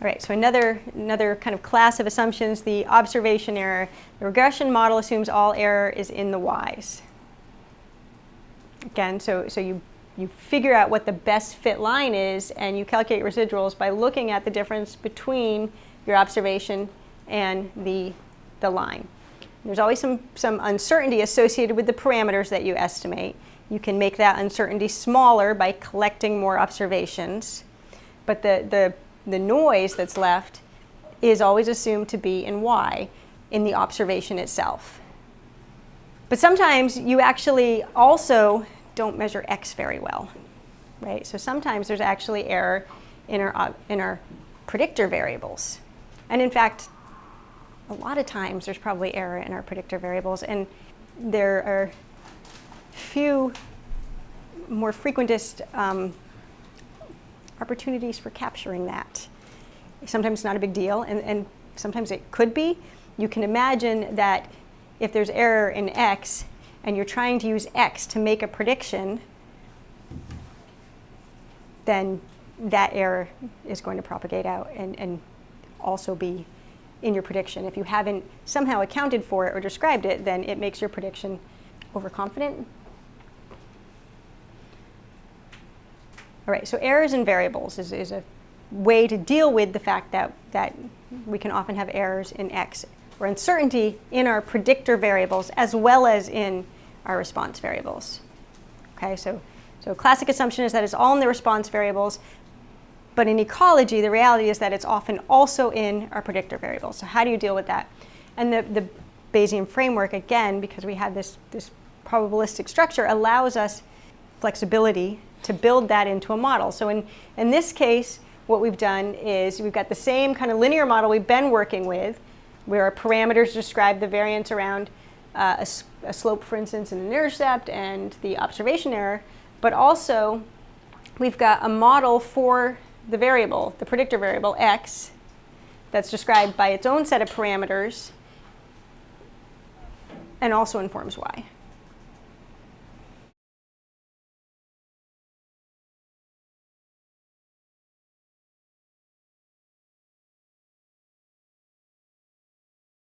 All right, so another, another kind of class of assumptions, the observation error. The regression model assumes all error is in the y's. Again, so, so you, you figure out what the best fit line is and you calculate residuals by looking at the difference between your observation and the, the line. There's always some, some uncertainty associated with the parameters that you estimate. You can make that uncertainty smaller by collecting more observations. But the, the the noise that's left is always assumed to be in y in the observation itself. But sometimes you actually also don't measure x very well, right? So sometimes there's actually error in our, in our predictor variables. And in fact, a lot of times there's probably error in our predictor variables and there are few more frequentist um, opportunities for capturing that. Sometimes it's not a big deal, and, and sometimes it could be. You can imagine that if there's error in X, and you're trying to use X to make a prediction, then that error is going to propagate out and, and also be in your prediction. If you haven't somehow accounted for it or described it, then it makes your prediction overconfident All right, so errors in variables is, is a way to deal with the fact that, that we can often have errors in X or uncertainty in our predictor variables as well as in our response variables. Okay, so, so classic assumption is that it's all in the response variables, but in ecology, the reality is that it's often also in our predictor variables. So how do you deal with that? And the, the Bayesian framework, again, because we have this, this probabilistic structure, allows us flexibility to build that into a model. So in, in this case, what we've done is we've got the same kind of linear model we've been working with, where our parameters describe the variance around uh, a, a, slope, for instance, and an intercept and the observation error, but also we've got a model for the variable, the predictor variable, x, that's described by its own set of parameters and also informs y.